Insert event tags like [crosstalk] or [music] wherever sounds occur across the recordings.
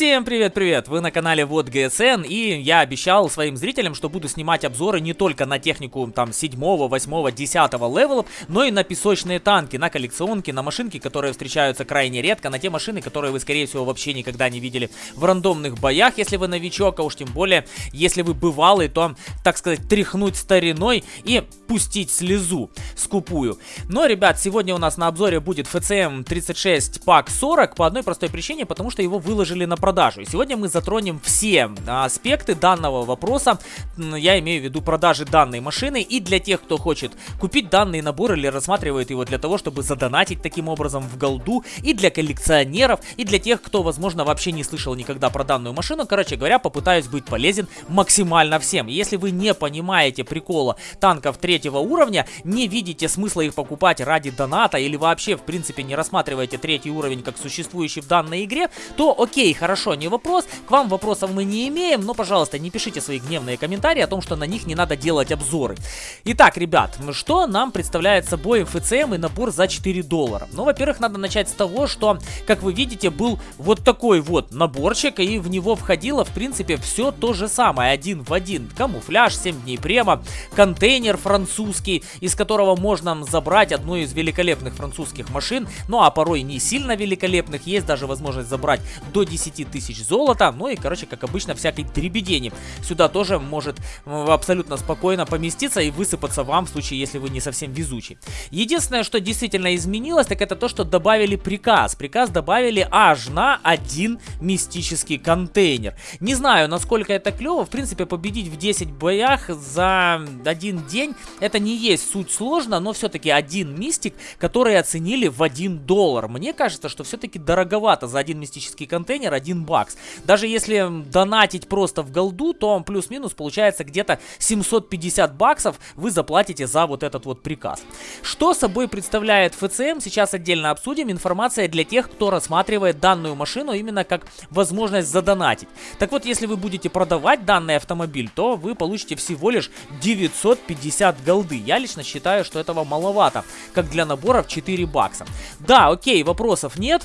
Всем привет-привет! Вы на канале WoT ГСН и я обещал своим зрителям, что буду снимать обзоры не только на технику там 7, 8, 10 левелов, но и на песочные танки, на коллекционки, на машинки, которые встречаются крайне редко, на те машины, которые вы скорее всего вообще никогда не видели в рандомных боях, если вы новичок, а уж тем более, если вы бывалый, то, так сказать, тряхнуть стариной и пустить слезу скупую. Но, ребят, сегодня у нас на обзоре будет FCM 36 Pak 40 по одной простой причине, потому что его выложили на продажу. И сегодня мы затронем все аспекты данного вопроса. Я имею в виду продажи данной машины. И для тех, кто хочет купить данный набор или рассматривает его для того, чтобы задонатить таким образом в голду. И для коллекционеров, и для тех, кто, возможно, вообще не слышал никогда про данную машину. Короче говоря, попытаюсь быть полезен максимально всем. Если вы не понимаете прикола танков третьего уровня, не видите смысла их покупать ради доната или вообще, в принципе, не рассматриваете третий уровень как существующий в данной игре, то окей, хорошо хорошо, не вопрос. К вам вопросов мы не имеем, но, пожалуйста, не пишите свои гневные комментарии о том, что на них не надо делать обзоры. Итак, ребят, что нам представляет собой ФЦМ и набор за 4 доллара? Ну, во-первых, надо начать с того, что, как вы видите, был вот такой вот наборчик, и в него входило, в принципе, все то же самое, один в один. Камуфляж, 7 дней према, контейнер французский, из которого можно забрать одну из великолепных французских машин, ну, а порой не сильно великолепных, есть даже возможность забрать до 10 10 тысяч золота. Ну и, короче, как обычно, всякой дребедени. Сюда тоже может абсолютно спокойно поместиться и высыпаться вам в случае, если вы не совсем везучий. Единственное, что действительно изменилось, так это то, что добавили приказ. Приказ добавили аж на один мистический контейнер. Не знаю, насколько это клево. В принципе, победить в 10 боях за один день, это не есть суть сложно, но все-таки один мистик, который оценили в 1 доллар. Мне кажется, что все-таки дороговато за один мистический контейнер, 1 бакс. Даже если донатить просто в голду, то плюс-минус получается где-то 750 баксов вы заплатите за вот этот вот приказ. Что собой представляет ФЦМ, сейчас отдельно обсудим. Информация для тех, кто рассматривает данную машину именно как возможность задонатить. Так вот, если вы будете продавать данный автомобиль, то вы получите всего лишь 950 голды. Я лично считаю, что этого маловато, как для набора в 4 бакса. Да, окей, вопросов нет.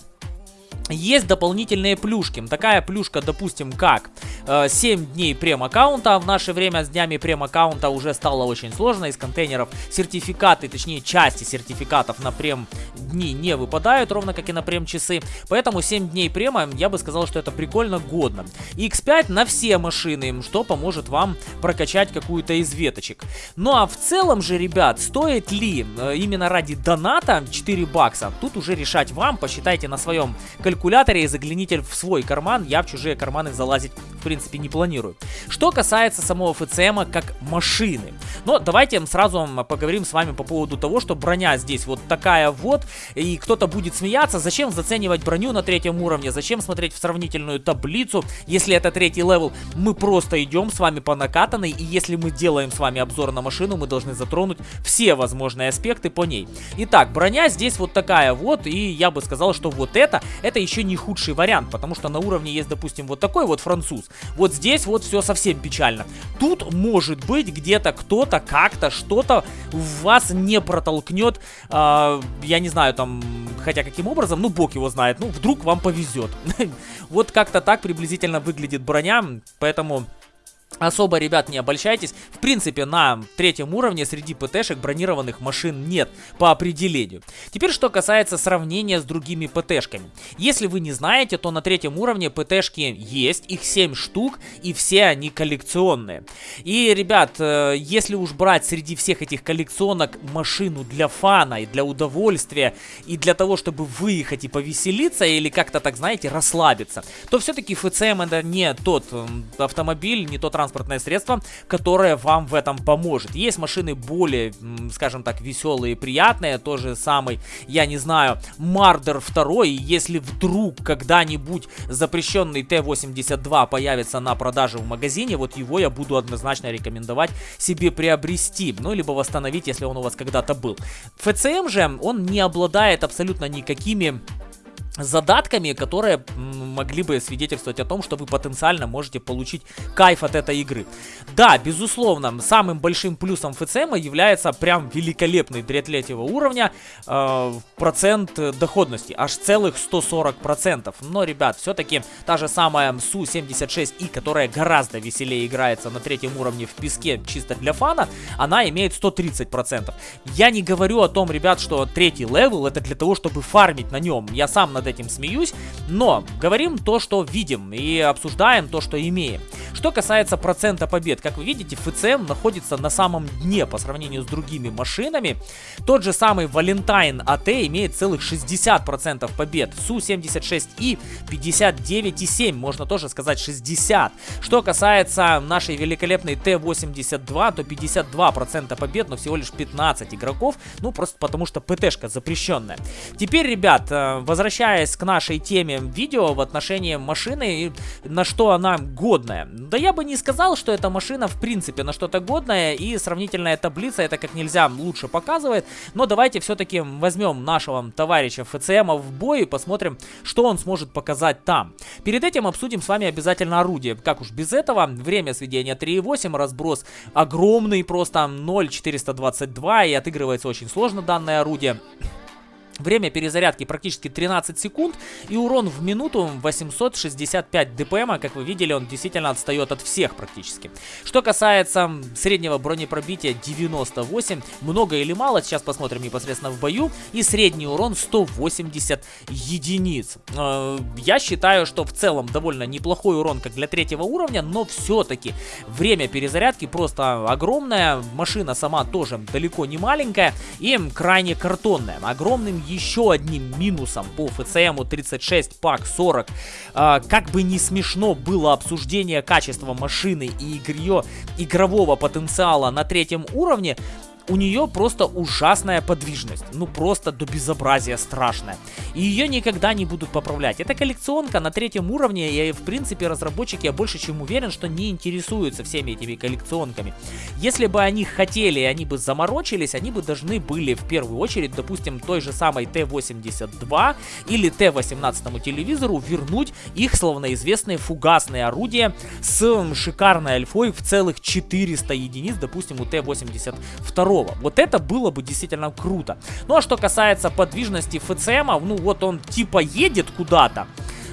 Есть дополнительные плюшки. Такая плюшка, допустим, как э, 7 дней прем-аккаунта. В наше время с днями прем-аккаунта уже стало очень сложно. Из контейнеров сертификаты, точнее части сертификатов на прем дни не выпадают, ровно как и на прем-часы. Поэтому 7 дней према, я бы сказал, что это прикольно годно. X5 на все машины, что поможет вам прокачать какую-то из веточек. Ну а в целом же, ребят, стоит ли э, именно ради доната 4 бакса? Тут уже решать вам, посчитайте на своем калькуляторе калькуляторе и загляните в свой карман. Я в чужие карманы залазить, в принципе, не планирую. Что касается самого FCM а как машины. Но давайте сразу поговорим с вами по поводу того, что броня здесь вот такая вот. И кто-то будет смеяться, зачем заценивать броню на третьем уровне, зачем смотреть в сравнительную таблицу, если это третий левел. Мы просто идем с вами по накатанной, и если мы делаем с вами обзор на машину, мы должны затронуть все возможные аспекты по ней. Итак, броня здесь вот такая вот, и я бы сказал, что вот это, это еще не худший вариант, потому что на уровне есть, допустим, вот такой вот француз. Вот здесь вот все совсем печально. Тут может быть где-то кто-то как-то что-то вас не протолкнет, э, я не знаю, там, хотя каким образом, ну, бог его знает, ну, вдруг вам повезет. [laughs] Вот как-то так приблизительно выглядит броня, поэтому... Особо, ребят, не обольщайтесь. В принципе, на третьем уровне среди ПТшек бронированных машин нет по определению. Теперь, что касается сравнения с другими ПТшками. Если вы не знаете, то на третьем уровне ПТшки есть, их 7 штук, и все они коллекционные. И, ребят, э, если уж брать среди всех этих коллекционок машину для фана и для удовольствия, и для того, чтобы выехать и повеселиться, или как-то так, знаете, расслабиться, то все-таки ФЦМ это не тот автомобиль, не тот транспортное средство, которое вам в этом поможет. Есть машины более, скажем так, веселые и приятные, тот же самый, я не знаю, Мардер 2, если вдруг когда-нибудь запрещенный Т-82 появится на продаже в магазине, вот его я буду однозначно рекомендовать себе приобрести, ну, либо восстановить, если он у вас когда-то был. ФЦМ же, он не обладает абсолютно никакими задатками, которые могли бы свидетельствовать о том, что вы потенциально можете получить кайф от этой игры. Да, безусловно, самым большим плюсом ФЦМ является прям великолепный для третьего уровня э, процент доходности, аж целых 140%. Но, ребят, все-таки та же самая Су-76И, которая гораздо веселее играется на третьем уровне в песке чисто для фана, она имеет 130%. Я не говорю о том, ребят, что третий левел это для того, чтобы фармить на нем. Я сам на над этим смеюсь, но говорим то, что видим и обсуждаем то, что имеем. Что касается процента побед, как вы видите, FCM находится на самом дне по сравнению с другими машинами. Тот же самый Valentine AT имеет целых 60% побед, Су-76И 59,7, можно тоже сказать 60. Что касается нашей великолепной Т-82, то 52% побед, но всего лишь 15 игроков, ну просто потому что ПТшка запрещенная. Теперь, ребят, э, возвращаясь к нашей теме видео в отношении машины, на что она годная. Да я бы не сказал, что эта машина в принципе на что-то годная, и сравнительная таблица это как нельзя лучше показывает. Но давайте все-таки возьмем нашего товарища ФЦМ в бой и посмотрим, что он сможет показать там. Перед этим обсудим с вами обязательно орудие. Как уж без этого, время сведения 3.8, разброс огромный, просто 0.422, и отыгрывается очень сложно данное орудие. Время перезарядки практически 13 секунд и урон в минуту 865 дпм, как вы видели, он действительно отстает от всех практически. Что касается среднего бронепробития 98, много или мало, сейчас посмотрим непосредственно в бою, и средний урон 180 единиц. Э, я считаю, что в целом довольно неплохой урон как для третьего уровня, но все-таки время перезарядки просто огромное, машина сама тоже далеко не маленькая и крайне картонная. Огромным еще одним минусом по ФЦМу 36 пак 40. А, как бы не смешно было обсуждение качества машины и ее игрового потенциала на третьем уровне, у нее просто ужасная подвижность. Ну просто до безобразия страшная. И ее никогда не будут поправлять. Это коллекционка на третьем уровне, и в принципе разработчики, я больше чем уверен, что не интересуются всеми этими коллекционками. Если бы они хотели, они бы заморочились, они бы должны были в первую очередь, допустим, той же самой Т-82 или Т-18 телевизору вернуть их словноизвестные фугасные орудия с шикарной альфой в целых 400 единиц, допустим, у Т-82 второго. Вот это было бы действительно круто. Ну а что касается подвижности ФЦМа, ну вот он типа едет куда-то.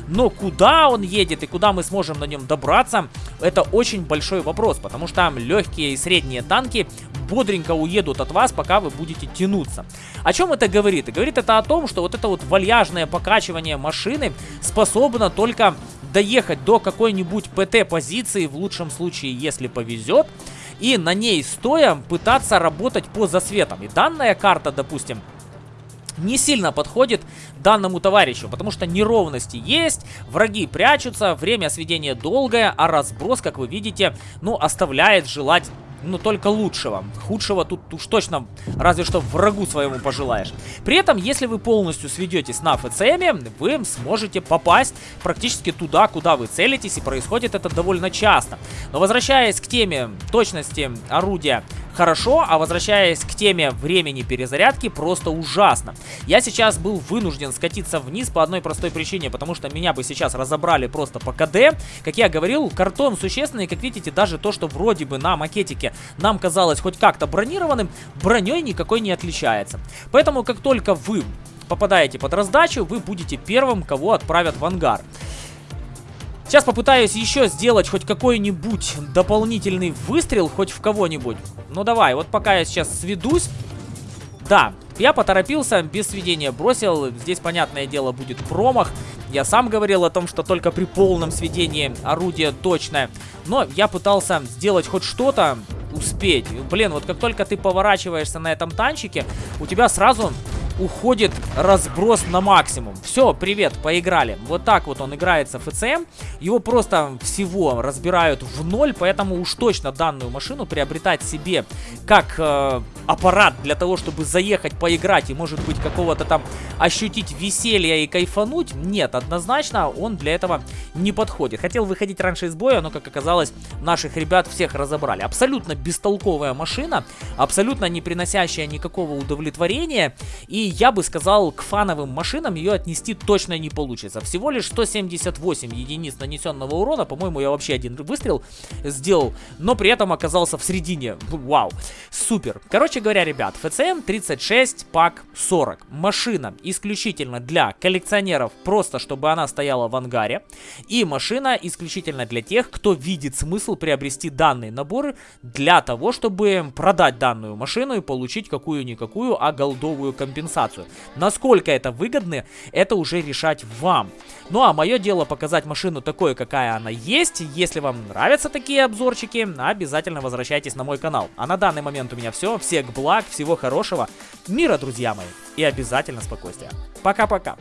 Но куда он едет и куда мы сможем на нем добраться, это очень большой вопрос, потому что там легкие и средние танки бодренько уедут от вас, пока вы будете тянуться. О чем это говорит? Говорит это о том, что вот это вот вальяжное покачивание машины способно только доехать до какой-нибудь ПТ-позиции, в лучшем случае, если повезет, и на ней стоя пытаться работать по засветам. И данная карта, допустим, не сильно подходит данному товарищу, потому что неровности есть, враги прячутся, время сведения долгое, а разброс, как вы видите, ну, оставляет желать ну, только лучшего. Худшего тут уж точно разве что врагу своему пожелаешь. При этом, если вы полностью сведетесь на ФЦМе, вы сможете попасть практически туда, куда вы целитесь, и происходит это довольно часто. Но возвращаясь к теме точности орудия хорошо, а возвращаясь к теме времени перезарядки, просто ужасно. Я сейчас был вынужден скатиться вниз по одной простой причине, потому что меня бы сейчас разобрали просто по КД. Как я говорил, картон существенный, как видите, даже то, что вроде бы на макетике нам казалось хоть как-то бронированным, броней никакой не отличается. Поэтому, как только вы попадаете под раздачу, вы будете первым, кого отправят в ангар. Сейчас попытаюсь еще сделать хоть какой-нибудь дополнительный выстрел, хоть в кого-нибудь. Ну давай, вот пока я сейчас сведусь. Да, я поторопился, без сведения бросил. Здесь, понятное дело, будет промах. Я сам говорил о том, что только при полном сведении орудие точное. Но я пытался сделать хоть что-то, успеть. Блин, вот как только ты поворачиваешься на этом танчике, у тебя сразу уходит разброс на максимум. Все, привет, поиграли. Вот так вот он играется в ФЦМ. Его просто всего разбирают в ноль, поэтому уж точно данную машину приобретать себе как э, аппарат для того, чтобы заехать поиграть и может быть какого-то там ощутить веселье и кайфануть, нет, однозначно он для этого не подходит. Хотел выходить раньше из боя, но как оказалось, наших ребят всех разобрали. Абсолютно бестолковая машина, абсолютно не приносящая никакого удовлетворения и я бы сказал, к фановым машинам ее отнести точно не получится. Всего лишь 178 единиц нанесенного урона, по-моему, я вообще один выстрел сделал, но при этом оказался в середине. Вау, супер. Короче говоря, ребят, FCM 36 пак 40. Машина исключительно для коллекционеров, просто чтобы она стояла в ангаре. И машина исключительно для тех, кто видит смысл приобрести данные наборы для того, чтобы продать данную машину и получить какую-никакую, а голдовую компенсацию. Насколько это выгодно, это уже решать вам. Ну а мое дело показать машину такой, какая она есть. Если вам нравятся такие обзорчики, обязательно возвращайтесь на мой канал. А на данный момент у меня все. Всех благ, всего хорошего, мира, друзья мои, и обязательно спокойствия. Пока-пока.